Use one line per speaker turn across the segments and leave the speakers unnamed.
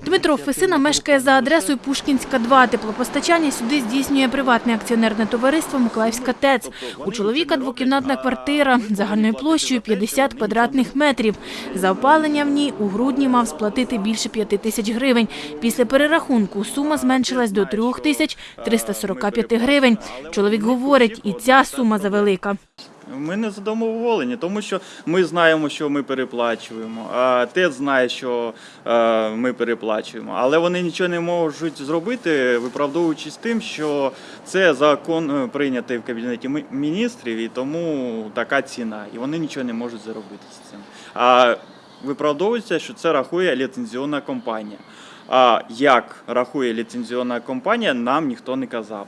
Дмитро Фесина мешкає за адресою Пушкінська, 2. Теплопостачання сюди здійснює приватне акціонерне товариство Миколаївська ТЕЦ. У чоловіка двокімнатна квартира загальною площею 50 квадратних метрів. За опалення в ній у грудні мав сплатити більше 5 тисяч гривень. Після перерахунку сума зменшилась до 3 тисяч 345 гривень. Чоловік говорить, і ця сума завелика.
Ми не задоволені, тому що ми знаємо, що ми переплачуємо, а ТЕЦ знає, що е, ми переплачуємо. Але вони нічого не можуть зробити, виправдовуючись тим, що це закон е, прийнятий в кабінеті міністрів, і тому така ціна. І вони нічого не можуть зробити з цим. А виправдовується, що це рахує ліцензіонна компанія. А як рахує ліцензіонна компанія, нам ніхто не казав.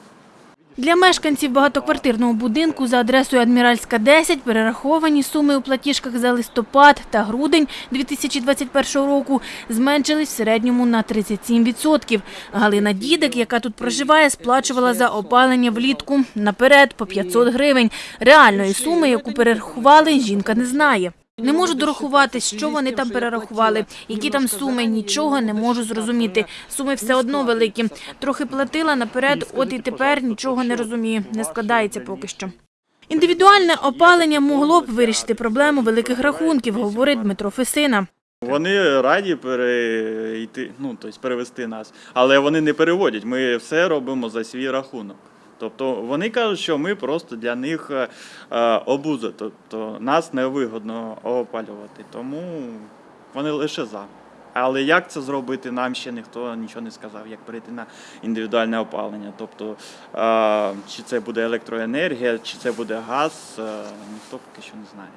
Для мешканців багатоквартирного будинку за адресою Адміральська 10 перераховані суми у платіжках за листопад та грудень 2021 року зменшились в середньому на 37%. Галина Дідик, яка тут проживає, сплачувала за опалення влітку наперед по 500 гривень. Реальної суми, яку перерахували, жінка не знає. Не можу дорахувати, що вони там перерахували, які там суми, нічого не можу зрозуміти. Суми все одно великі. Трохи платила наперед, от і тепер нічого не розумію. Не складається поки що. Індивідуальне опалення могло б вирішити проблему великих рахунків, говорить Дмитро Фесина.
Вони раді перейти, ну тобто перевести нас, але вони не переводять. Ми все робимо за свій рахунок. Тобто вони кажуть, що ми просто для них е, е, обуза, тобто нас невигодно опалювати. Тому вони лише за. Але як це зробити, нам ще ніхто нічого не сказав, як перейти на індивідуальне опалення. Тобто, чи це буде електроенергія, чи це буде газ, ніхто поки що не знає.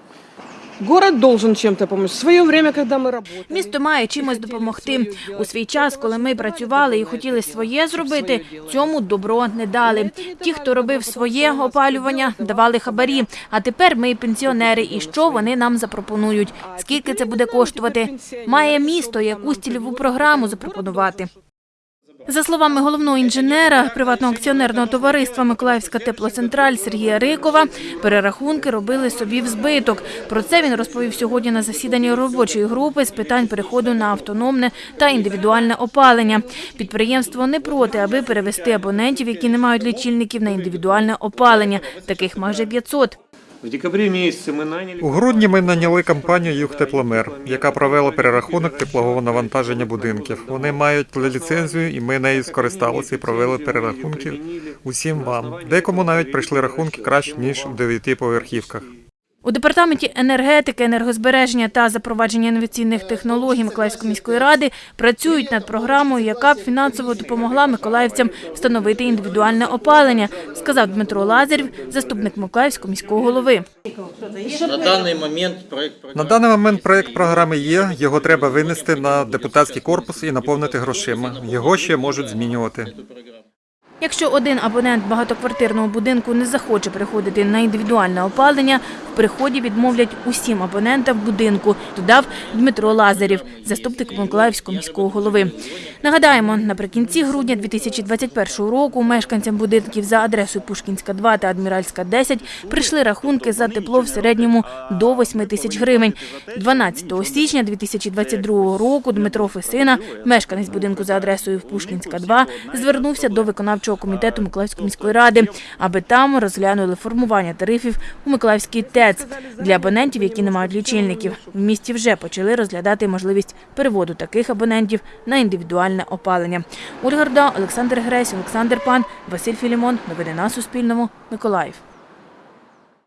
Город должен чем-то помочь. В свое время, когда мы работали...
Місто має чимось допомогти. У свій час, коли ми працювали і хотіли своє зробити, цьому добро не дали. Ті, хто робив своє опалювання, давали хабарі. А тепер ми пенсіонери. І що вони нам запропонують? Скільки це буде коштувати? Має місто якусь цільову програму запропонувати. За словами головного інженера приватного акціонерного товариства Миколаївська теплоцентраль Сергія Рикова, перерахунки робили собі в збиток. Про це він розповів сьогодні на засіданні робочої групи з питань переходу на автономне та індивідуальне опалення. Підприємство не проти, аби перевести абонентів, які не мають лічильників, на індивідуальне опалення. Таких майже 500.
У грудні ми наняли компанію «Югтепломер», яка провела перерахунок теплового навантаження будинків. Вони мають ліцензію, і ми нею скористалися і провели перерахунки усім вам. Декому навіть прийшли рахунки краще ніж в дев'ятиповерхівках.
У департаменті енергетики, енергозбереження та запровадження інноваційних технологій Миколаївської міської ради працюють над програмою, яка б фінансово допомогла миколаївцям встановити індивідуальне опалення, сказав Дмитро Лазарів, заступник Миколаївського міського голови.
На даний момент проект
На даний момент проект програми є. Його треба винести на депутатський корпус і наповнити грошима. Його ще можуть змінювати.
Якщо один абонент багатоквартирного будинку не захоче переходити на індивідуальне опалення, приході відмовлять усім абонентам будинку, додав Дмитро Лазарів, заступник Миколаївського міського голови. Нагадаємо, наприкінці грудня 2021 року мешканцям будинків за адресою Пушкінська 2 та Адміральська 10 прийшли рахунки за тепло в середньому до 8 тисяч гривень. 12 січня 2022 року Дмитро Фесина, мешканець будинку за адресою Пушкінська 2, звернувся до виконавчого комітету Миколаївської міської ради, аби там розглянули формування тарифів у Миколаївській ТЕЦ для абонентів, які не мають лічильників. В місті вже почали розглядати можливість переводу таких абонентів на індивідуальне опалення. Ольга Рда, Олександр Гресь, Олександр Пан, Василь Філімон. Новини на Суспільному. Миколаїв.